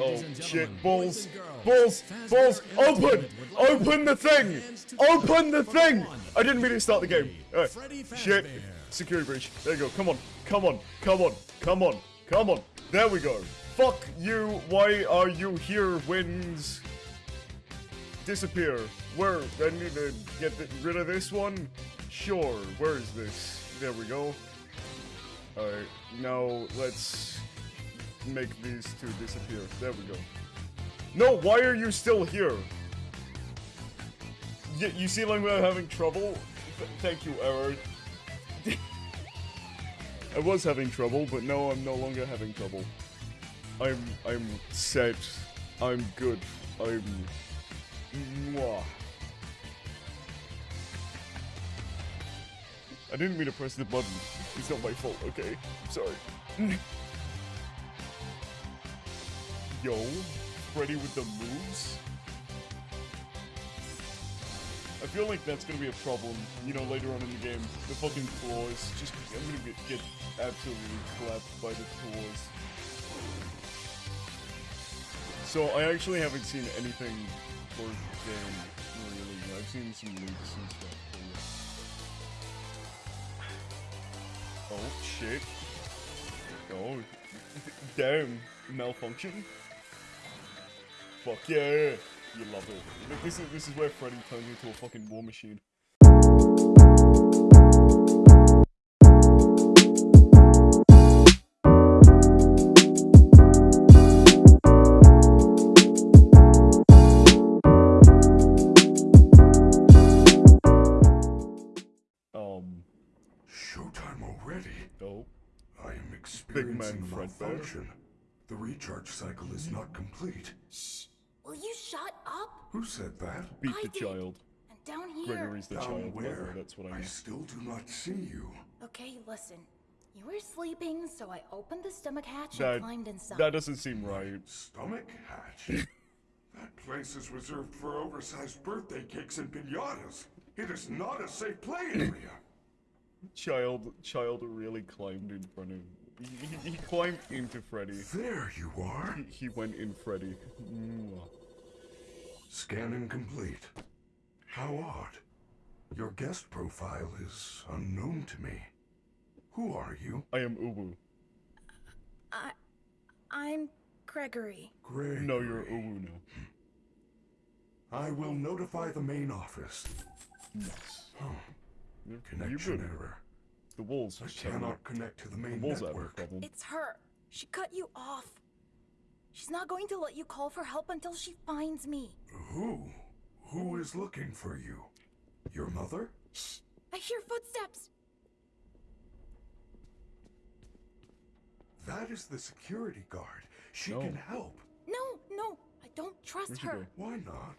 Oh shit, balls, balls, balls, open, open the thing, open the thing. I didn't mean to start the game. Alright, shit, security breach. There you go. Come on, come on, come on, come on, come on. There we go. Fuck you. Why are you here, Winds Disappear. Where? I need to get rid of this one. Sure. Where is this? There we go. Alright, now let's make these two disappear. There we go. No, why are you still here? Y you seem like we're having trouble? Th thank you, Error. I was having trouble, but no, I'm no longer having trouble. I'm, I'm set. I'm good. I'm... Mwah. I didn't mean to press the button. It's not my fault, okay? I'm sorry. Yo, Freddy with the moves? I feel like that's gonna be a problem, you know, later on in the game. The fucking floors. Just, I'm gonna get, get absolutely clapped by the floors. So, I actually haven't seen anything for the game, really. I've seen some leaks and stuff. Oh, shit. Oh, damn. Malfunction? Fuck yeah. You love it. This is, this is where Freddy turns into a fucking war machine. Um. Showtime already. Oh. I am experiencing man malfunction. The recharge cycle is not complete. Shh! Will you shut up? Who said that? Beat I the did. child. And down here. Gregory's the Down child. where? That's what I I mean. still do not see you. Okay, listen. You were sleeping, so I opened the stomach hatch That, and climbed inside. that doesn't seem right. Stomach hatch. that place is reserved for oversized birthday cakes and pinatas. It is not a safe play area. Child, child really climbed in front of. He, he, he climbed into Freddy. there you are. He, he went in Freddy. Scanning complete. How odd. Your guest profile is unknown to me. Who are you? I am Ubu. I, I'm Gregory. Greg. No, you're Uwu now. I will notify the main office. Nice. Oh, You're, connection you're good. error. The walls I cannot connect to the The main walls have a network. problem. It's her. She cut you off. She's not going to let you call for help until she finds me. Who? Who is looking for you? Your mother? Shh! I hear footsteps. That is the security guard. She No. can help. No, no, I don't trust Where'd her. Why not?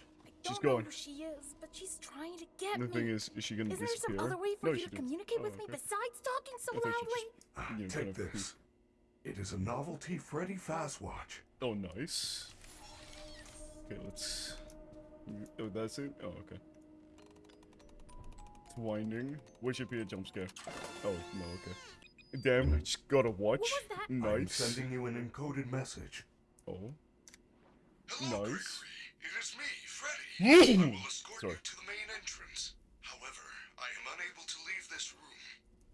I She's going. who she is, but she's trying to get The me. thing is, is she gonna disappear? Is there some other way for no, you to didn't. communicate Oh, with me besides talking so I thought she loudly? just- you know, take this. It is a novelty Freddy Fazwatch. Oh, nice. Okay, let's. Oh, that's it. Oh, okay. It's winding. What should be a jump scare? Oh no, okay. Damn, I just got a watch. was that? I'm sending you an encoded message. Oh, Hello, Nice. Gregory. It is me, Freddy. I will escort Sorry. you to the main entrance. However, I am unable to leave this room.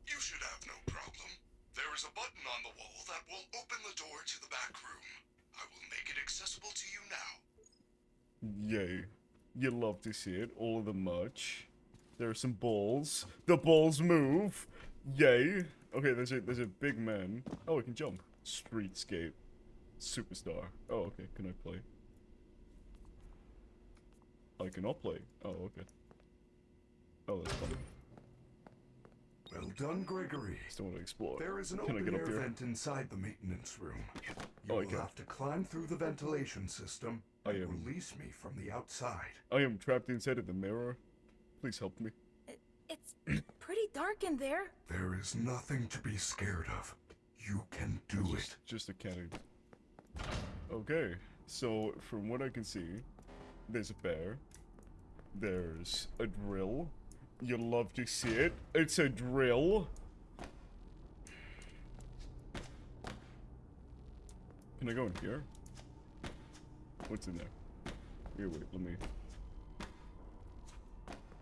You should have no problem. There is a button on the wall that will open the door to the back room. I will make it accessible to you now. yay! You love to see it. All of the merch. There are some balls. The balls move. Yay! Okay, there's a there's a big man. Oh, I can jump. Streetscape. Superstar. Oh, okay. Can I play? I cannot play. Oh, okay. Oh, that's funny. Well done, Gregory. Still want to explore. There is an Can I open get up air vent inside the maintenance room. You Oh, I will can. have to climb through the ventilation system I and am- release me from the outside. I am trapped inside of the mirror. Please help me. It's pretty dark in there. There is nothing to be scared of. You can do Just, it. just a cannon. Okay, so from what I can see, there's a bear. There's a drill. You love to see it. It's a drill. Can I go in here? What's in there? Here, wait, let me.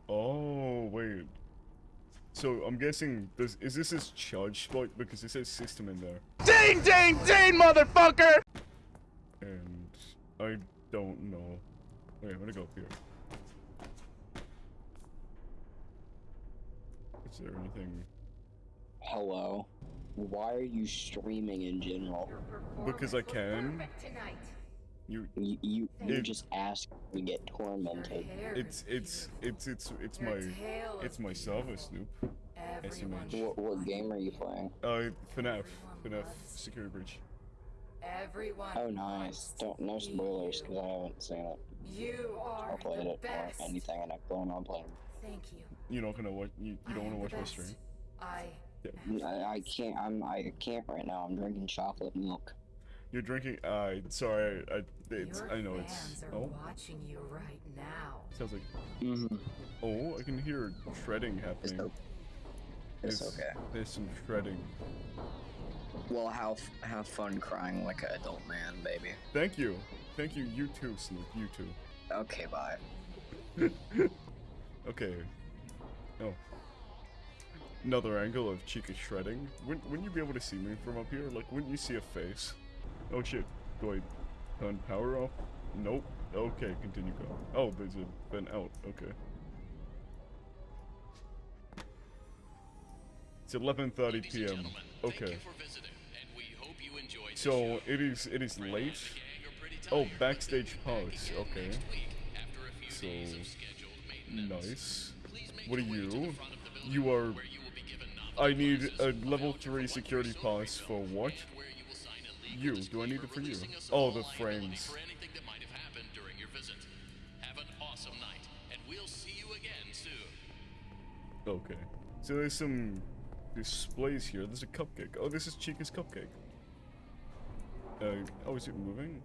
Oh, wait. So I'm guessing this is this his charge spot because it says system in there, Ding, ding, ding, motherfucker! and I don't know. Wait, I'm gonna go up here. Is there anything? Hello. Why are you streaming in general? Because I can. You. You you, you It- just ask to get tormented. It's it's it's it's it's my it's my server, Snoop. SMH. What, what game are you playing? Uh, FNAF, FNAF Security Breach. Everyone. Oh, nice. Don't no spoilers because I haven't seen it You are or played the it best. or anything, and I plan on playing. Thank you. You're not gonna watch. You, you don't want to watch my stream. I. I, I can't. I'm. I can't right now. I'm drinking chocolate milk. You're drinking. Uh, sorry. I. It's. Your I know it's. fans are Oh, watching you right now. sounds like. Mm-hmm. Oh, I can hear shredding happening. o- it's There's- okay. There's some shredding. Well, have have fun crying like an adult man, baby. Thank you. Thank you. You too, Snoop. You too. Okay, bye. Okay. Oh. Another angle of Chica shredding. Wouldn't, wouldn't you be able to see me from up here? Like, wouldn't you see a face? Oh shit. Do I turn power off? Nope. Okay, continue going. Oh, there's a vent out. Okay. It's 11:30 p.m. Okay. So it is it is late. Oh, backstage pass. Okay. So nice. What are you? You are. I need a level three security pass for what? You. Do I need it for you? Oh, the frames. Okay. So there's some displays here. There's a cupcake. Oh, this is Chica's cupcake. Uh, oh, is it moving?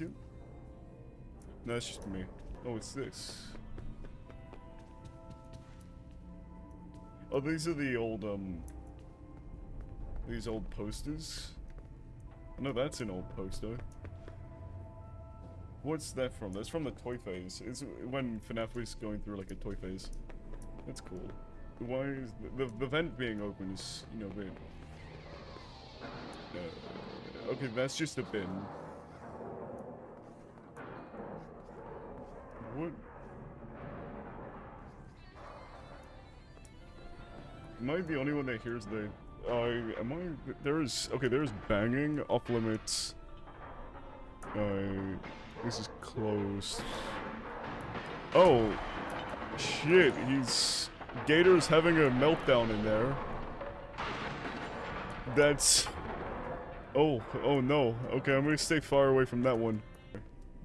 No, it's just me. Oh, it's this. Oh, these are the old, um... These old posters? No, that's an old poster. What's that from? That's from the toy phase. It's when FNAF was going through, like, a toy phase. That's cool. Why is the, the, the vent being open is, you know, weird. Uh, okay, that's just a bin. What? Am I the only one that hears the... Uh, am I... There is... Okay, there is banging, off limits. Uh, this is closed. Oh, shit, he's... Gator's having a meltdown in there. That's... Oh, oh no. Okay, I'm gonna stay far away from that one.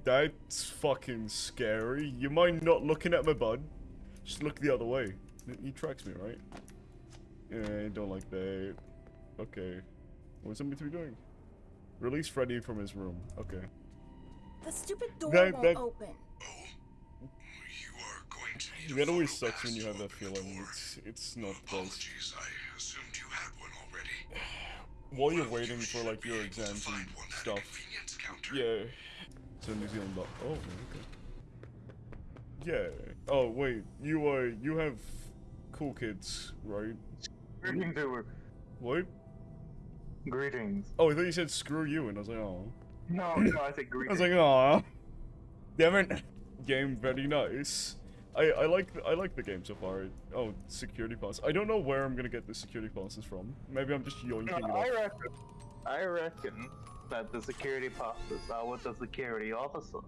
That's fucking scary. You mind not looking at my bud? Just look the other way. He tracks me, right? Yeah, I don't like that. Okay. What's somebody to be doing? Release Freddy from his room. Okay. The stupid door That- won't that- open. Oh, you are going to need That a always photo sucks when you have that the feeling. door. It's it's not nice. Apologies, I assumed you had one already. While you're waiting you for like your able to exams and find one at a stuff. Yeah. So New Zealand Oh, okay. Yeah. Oh wait, you uh you have cool kids, right? Greetings, Uber. What? Greetings. Oh, I thought you said screw you, and I was like, oh. No, no, I said greetings. I was like, aw. Damn it. Game very nice. I I like the, I like the game so far. Oh, security pass. I don't know where I'm gonna get the security passes from. Maybe I'm just yoinking No, it I off. reckon, I reckon that the security passes are with the security officer.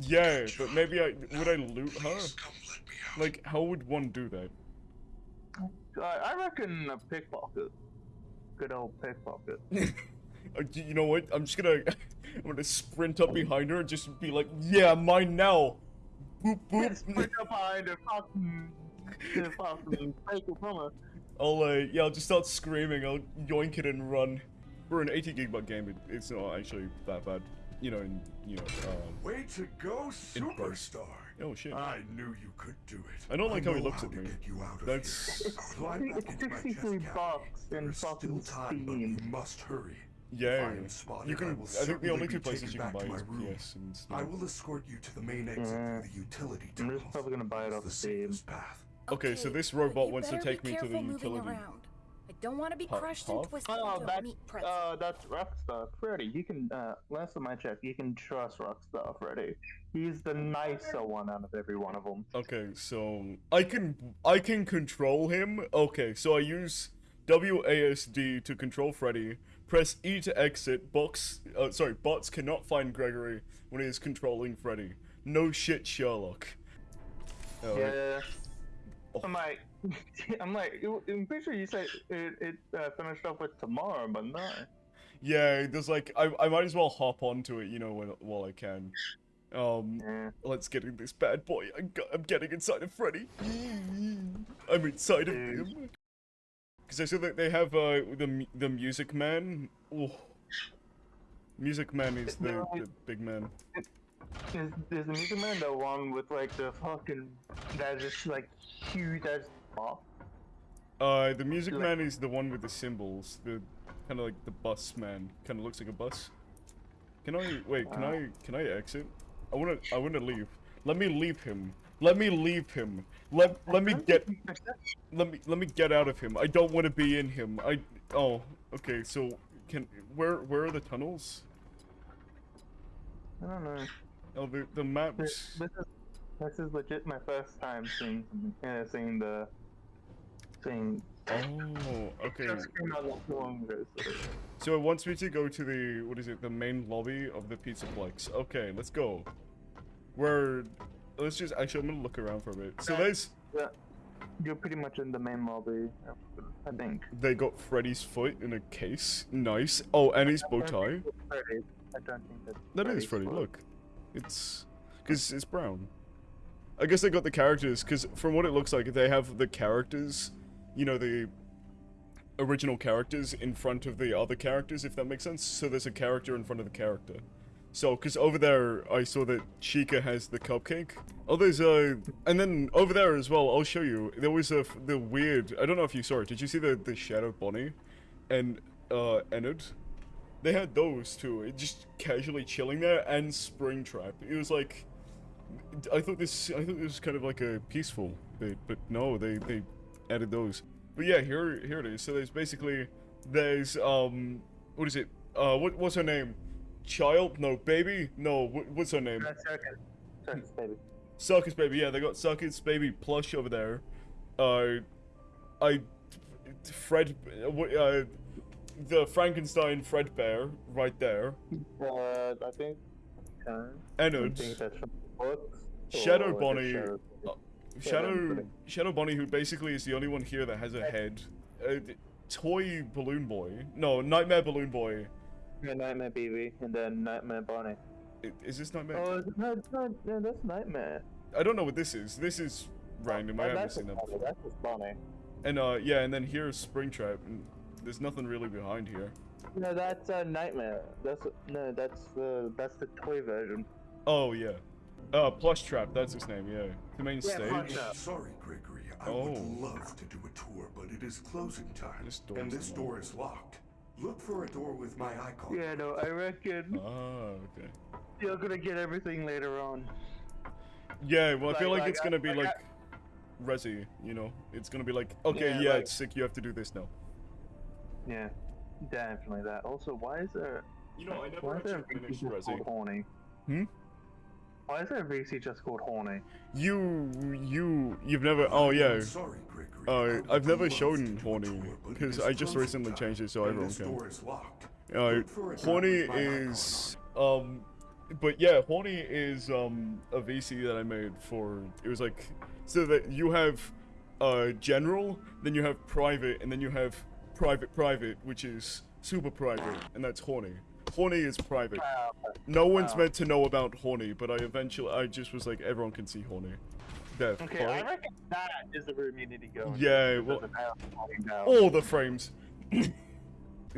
Yeah, but maybe I would I loot her? Please come let me out. Like, how would one do that? I, I reckon a pickpocket. Good old pickpocket. Uh, you know what? I'm just gonna, I'm gonna sprint up behind her and just be like, yeah, mine now. Boop Just boop. put up behind the fucking, the fucking take it from her. I'll, uh, yeah, I'll just start screaming. I'll yoink it and run. For an 80 gigabyte game, it, it's not actually that bad. You know, and you know, um, Way to go, superstar! oh shit. I knew you could do it. I don't like how he know looks at to me. Get you out of That's- here. Climb back It's into my chest 63 bucks in There's fucking still time, but you must hurry. Yeah, I am spotted, you can. I I, will think the only two places you can buy to is my room. PS and I will escort you to the main exit Yeah. through the utility tunnel. I'm just probably gonna buy it off the Steam. safest path. Okay, so this robot wants to take me to the careful moving utility. around. I don't want to be crushed huh? and twisted Oh, into a that's meat pretzel. uh, that's Rockstar Freddy. You can uh, last time I checked, you can trust Rockstar Freddy. He's the nicer one out of every one of them. Okay, so I can I can control him. Okay, so I use WASD to control Freddy. Press E to exit. Box, uh, sorry, bots cannot find Gregory when he is controlling Freddy. No shit, Sherlock. Uh, Yeah. Oh. I'm like, I'm I'm pretty sure you said it, it uh, finished up with tomorrow, but no. Yeah, there's like I I might as well hop onto it, you know, when, while I can. Um, Yeah. let's get in this bad boy. I got, I'm getting inside of Freddy. I'm inside of him. Because I saw that they have uh the the Music Man. Oh. Music Man is the, the big man. Is, is the Music Man the one with like the fucking that is like huge as fuck? Uh, the Music Like- Man is the one with the symbols. The kind of like the bus man. Kind of looks like a bus. Can I wait? Can I can I exit? I wanna I wanna leave. Let me leave him. Let me leave him. Let let me get let me let me get out of him. I don't want to be in him. I oh okay. So can where where are the tunnels? I don't know. Oh the the This, maps. this is this is legit my first time seeing uh, seeing the seeing. Oh okay. Just came out not too long ago, so- So it wants me to go to the what is it? The main lobby of the Pizza Pizzaplex. Okay, let's go. Where? Let's just actually. I'm gonna look around for a bit. So there's Yeah, you're pretty much in the main lobby, I think. they got Freddy's foot in a case. Nice. Oh, and his bow tie. Freddy. I don't think that's That is Freddy. fault. Look, it's because it's brown. I guess they got the characters because from what it looks like, they have the characters. You know the original characters in front of the other characters, if that makes sense. So there's a character in front of the character. So, because over there, I saw that Chica has the cupcake. Oh, there's a... And then over there as well, I'll show you. There was a... The weird... I don't know if you saw it. Did you see the, the Shadow Bonnie? And, uh, Ennard? They had those. It just casually chilling there, and Springtrap. It was like... I thought this... I thought this was kind of like a peaceful bit, but no, they, they added those. But yeah, here, here it is. So there's basically... There's, um... What is it? Uh, what, what's her name? Child? No, baby? No, what, what's her name? That's Circus. Circus, baby. Circus Baby, yeah, they got Circus Baby plush over there. Uh, I, Fred, uh, uh, the Frankenstein Fredbear right there. Uh, I think. Uh, Ennard, think that's from the books. Shadow or is it Bonnie, Shadow- uh, Shadow, Shadow Bonnie, who basically is the only one here that has a head. Uh, Toy Balloon Boy, no, Nightmare Balloon Boy. Yeah, Nightmare BB, and then Nightmare Bonnie. I- Is this Nightmare? Oh, is it- no, it's not, no, that's Nightmare. I don't know what this is. This is random. I Oh, haven't that's seen that Bonnie, before. That's just Bonnie. And uh, yeah, and then here's Springtrap. And there's nothing really behind here. No, that's uh, Nightmare. That's no, that's uh, that's the toy version. Oh yeah. Uh, Plush Trap, that's his name, yeah. The main Yeah, stage. Sorry, Gregory. I Oh. would love to do a tour, but it is closing time. This door and this locked. door is locked. Look for a door with my icon. Yeah, no, I reckon Ah, okay. you're gonna get everything later on. Yeah, well, I feel Like- like, like, it's gonna I- be like, like Resi, you know? It's gonna be like, okay, Yeah, yeah, like- it's sick, you have to do this now. Yeah, definitely that. Also, why is there You know, I never why is there a actually finished just called Resi. Horny? Hmm? Why is there a VC just called Horny? You, you, you've never, oh yeah. Sorry, Gregory. Uh, I would I've never shown to do Horny, tour, but it 'cause is I just recently time, changed it so and everyone this can. door is locked. Uh, Look for a door Horny with my icon on is, um, but yeah, Horny is, um, a VC that I made for, it was like, so that you have, uh, general, then you have private, and then you have private private, which is super private, and that's Horny. Horny is private. No one's meant to know about Horny, but I eventually, I just was like, everyone can see Horny. Death. Okay, I reckon that is the room you need to go. Yeah, because well- of how it's falling down. all the frames. yeah,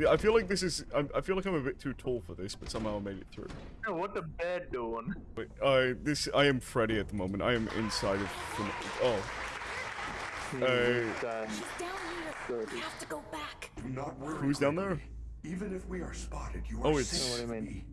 I feel like this is. I, I feel like I'm a bit too tall for this, but somehow I made it through. Yo, what the bed doing? Wait, I this I am Freddy at the moment. I am inside of. Oh, Uh, She's down here. Good. We have to go back. Not worry. who's down there? Gregory. Even if we are spotted, you Oh, are it's- safe What I mean?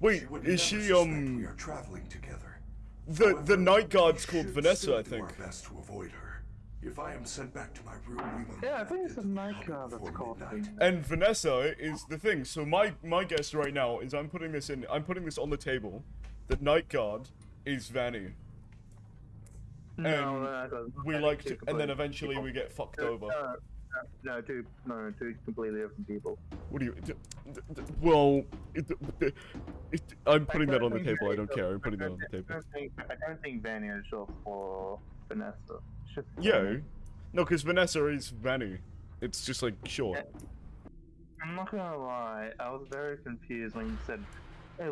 Wait, would is she um We are traveling together. the the night guard's called Vanessa, I do think. our best to avoid her. If I am sent back to my room, we will. Yeah, I think it's get a night guard that's called. midnight. And Vanessa is the thing. So my my guess right now is I'm putting this in. I'm putting this on the table. The night guard is Vanny. No, And no, no, We like to, and then eventually we get fucked No, over. No, no, no, two, no, no, two completely different people. What do you? D- d- d- well, it, d- it, I'm putting that on the table. I don't care. I'm putting that on the table. I don't think Vanny is short for Vanessa. It's Yeah. No, because Vanessa is Vanny. It's just like short. I'm not gonna lie, I was very confused when you said,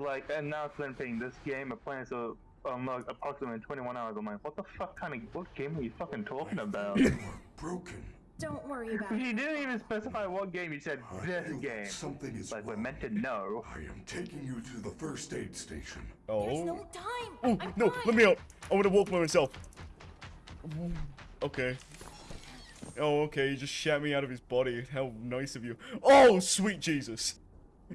like, and now it's been playing this game, I'm playing so, um, like, approximately 21 hours. I'm like, what the fuck kind of, what game are you fucking talking about? You are broken. Don't worry about you it. didn't even specify what game, He said I this game. Something is Like, we're wrong. meant to know. I am taking you to the first aid station. Oh. There's no time. Oh I'm no! fine. Let me out! I want to walk by myself. Okay. Oh, okay. He just shat me out of his body. How nice of you. Oh, sweet Jesus!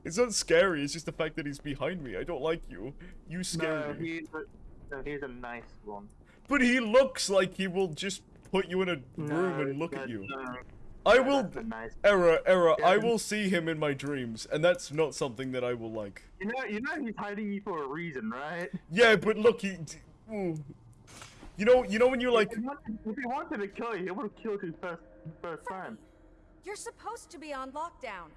It's not scary. It's just the fact that he's behind me. I don't like you. You scare No, me. he's a, no, he's a nice one. But he looks like he will just put you in a room No, and look at you. no, I no, will. nice. Error, error. I will see him in my dreams, and that's not something that I will like. You know, you know he's hiding you for a reason, right? Yeah, but look, he. d- You know, you know when you're like, If he wanted, if he wanted to kill you, he would have killed you first, first time. You're supposed to be on lockdown.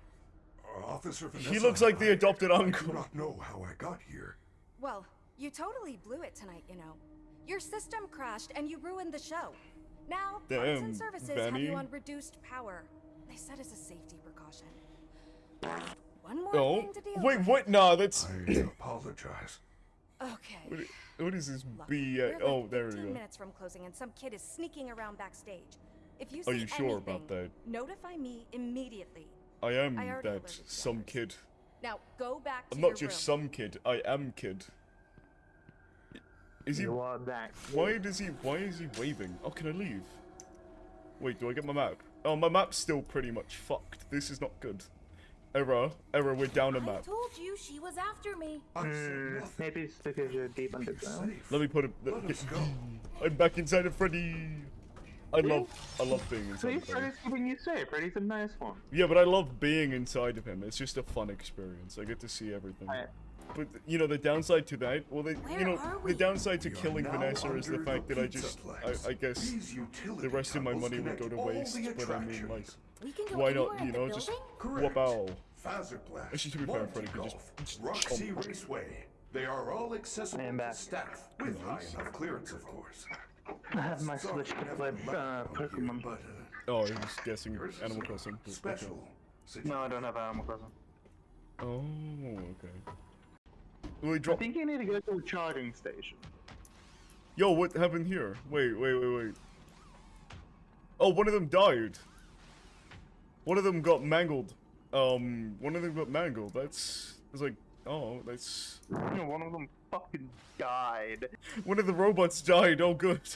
Uh, Officer He looks like the I- adopted I uncle. do not know how I got here. Well, you totally blew it tonight, you know. Your system crashed and you ruined the show. Now, Parts Damn, and Services have you on reduced power. They said as a safety precaution. One more oh, thing to deal wait, with. what? Nah, that's. I What, apologize. Okay. what is this Look, B? we're Uh, like oh, there we 15 go. minutes from closing and some kid is sneaking around backstage. If you Are see you sure about anything, that? Notify me immediately. I am I that some kid. Now go back to I'm your not just room. some kid. I am kid. Is he? You are that. Why does he? Why is he waving? Oh, can I leave? Wait, do I get my map? Oh, my map's still pretty much fucked. This is not good. Error, error. We're down a map. I told you she was after me. Mm, maybe it's because you're deep underground. Let me put it. Let us go. I'm back inside of Freddy. I love, I love being inside See, of Freddy. Freddy's keeping you safe. Freddy's a nice one. Yeah, but I love being inside of him. It's just a fun experience. I get to see everything. I, But you know the downside to that, well, they, you know, are the downside to We killing Vanessa is the under fact that I just. I, I guess, the rest of my money would go to waste. But I mean, like, attractions. We can go why anywhere not? in You the know, just building? Correct. whoop out. Fazer Blast, Actually, to be fair, Monty Freddy could just- Golf, just Roxy jump. Raceway. They are all accessible And to back. staff with high enough clearance, of course. I have my Sorry, Switch to never play left uh, one here, Pokemon. but, uh, Oh, I was guessing yours is Animal a Crossing. but okay. Special. No, I don't have Animal Crossing. Oh, okay. We he I think you need to go to a charging station. Yo, what happened here? Wait, wait, wait, wait. Oh, one of them died. One of them got mangled. Um, one of them got mangled. That's, it's like, oh, that's. You know, one of them fucking died. One of the robots died. Oh, good.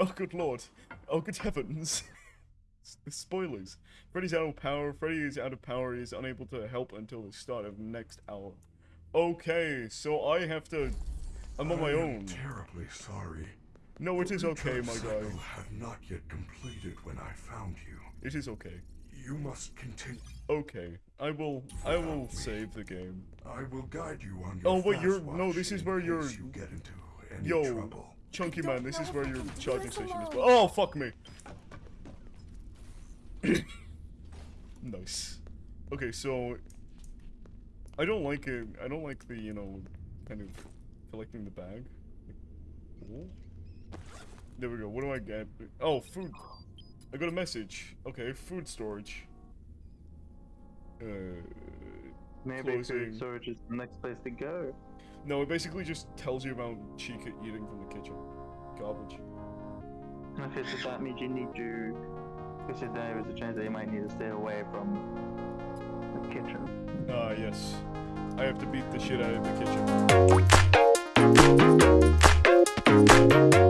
Oh, good lord. Oh, good heavens. Spoilers. Freddy's out of power. Freddy is out of power. He is unable to help until the start of next hour. Okay, so I have to. I'm on my I am own. terribly sorry. No, it is okay, return my cycle guy. had not yet completed when I found you. It is okay. You must continue. Okay, I will. I will save the game. I will guide you on your Oh, wait, you're- no, this is where you're- You get into any Yo, trouble. Chunky man, this is where your charging station is. alone. Oh, fuck me. nice. Okay, so I don't like it. I don't like the you know kind of collecting the bag. There we go. What do I get? Oh, food. I got a message. Okay, food storage. Uh, Maybe Closing. food storage is the next place to go. no, it basically just tells you about Chica eating from the kitchen. Garbage. Okay, so that means you need to. Because there is a chance that you might need to stay away from the kitchen. Ah, yes. I have to beat the shit out of the kitchen.